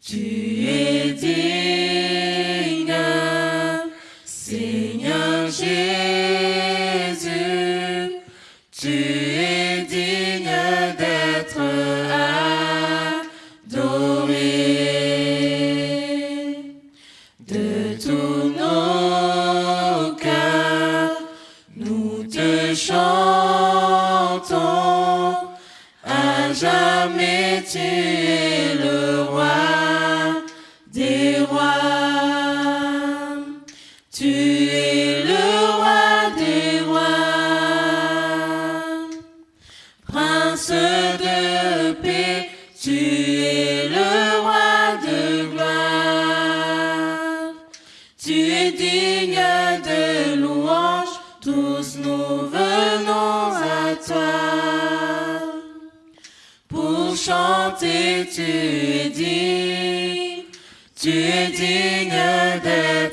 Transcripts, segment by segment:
Tu es digne, Seigneur Jésus, tu es digne d'être adoré de tous nos cœurs. Nous te chantons à jamais tu tu es digne, tu es digne d'être.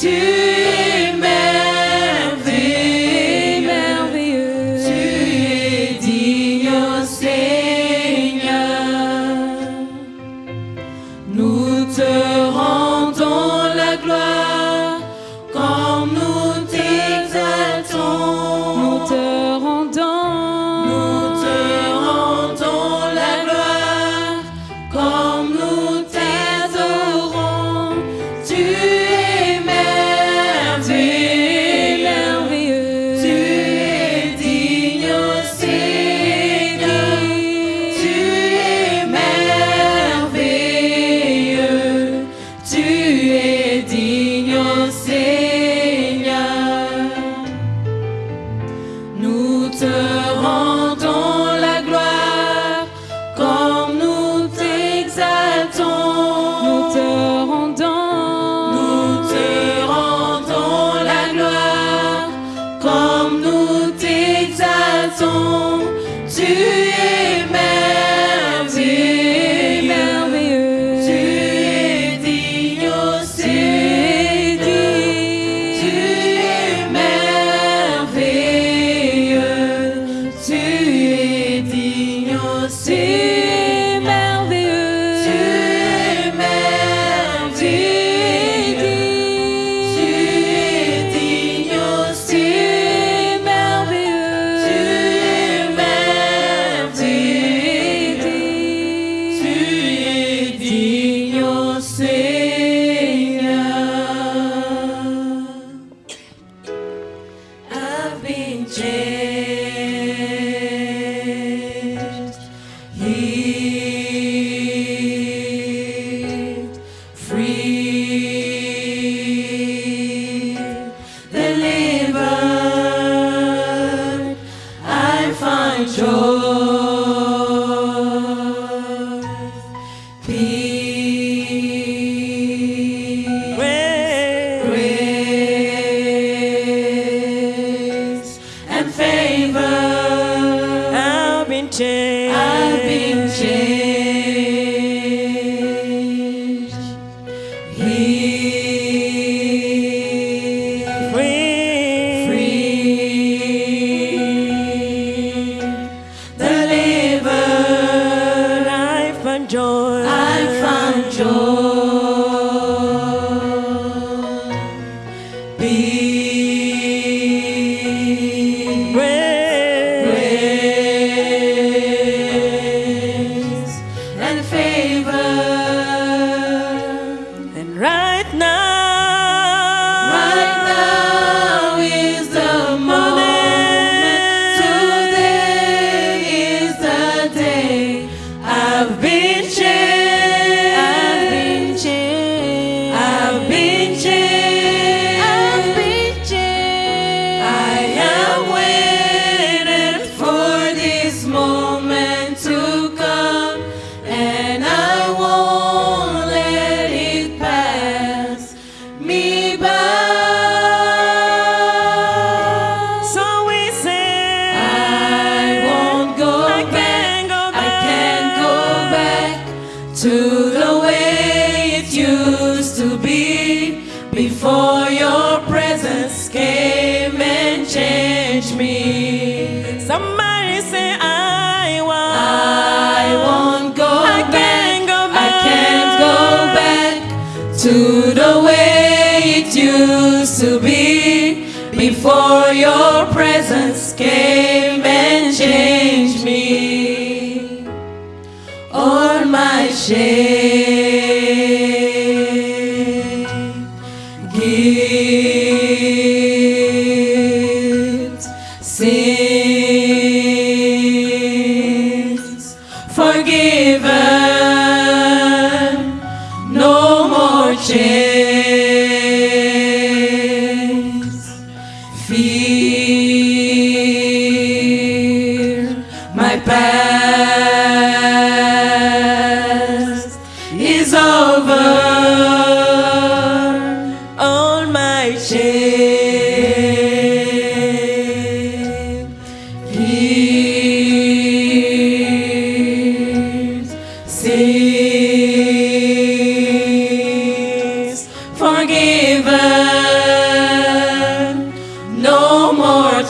to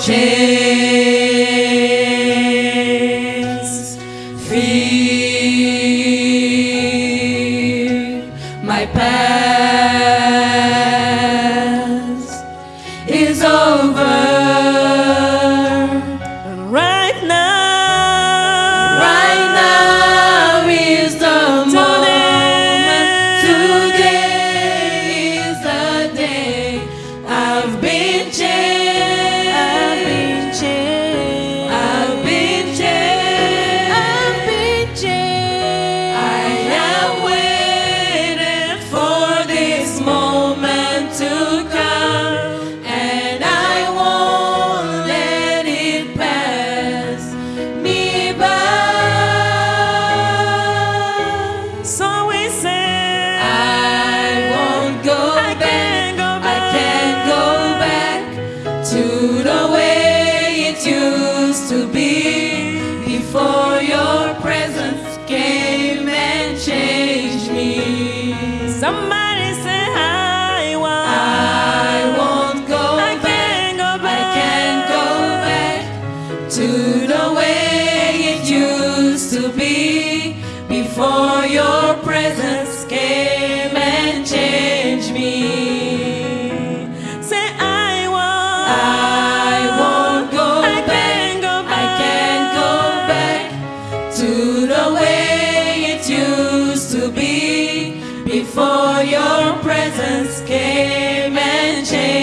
Shame. to the way it used to be before your presence came and changed.